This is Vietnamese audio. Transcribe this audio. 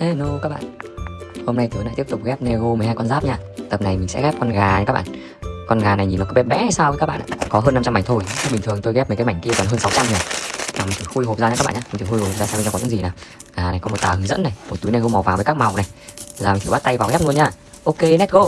Hello các bạn. Hôm nay tớ lại tiếp tục ghép Nego 12 con giáp nha. Tập này mình sẽ ghép con gà nha các bạn. Con gà này nhìn nó có bé bé hay sao các bạn ạ? Có hơn 500 mảnh thôi. Bình thường tôi ghép mấy cái mảnh kia còn hơn 600 nhỉ Nào, mình thử khui hộp ra nha các bạn nhé Mình thử khui hộp ra xem bên trong có những gì nào. À này, có một tờ hướng dẫn này Một túi Nego màu vàng với các màu này. Giờ mình thử bắt tay vào ghép luôn nha. Ok, let's go.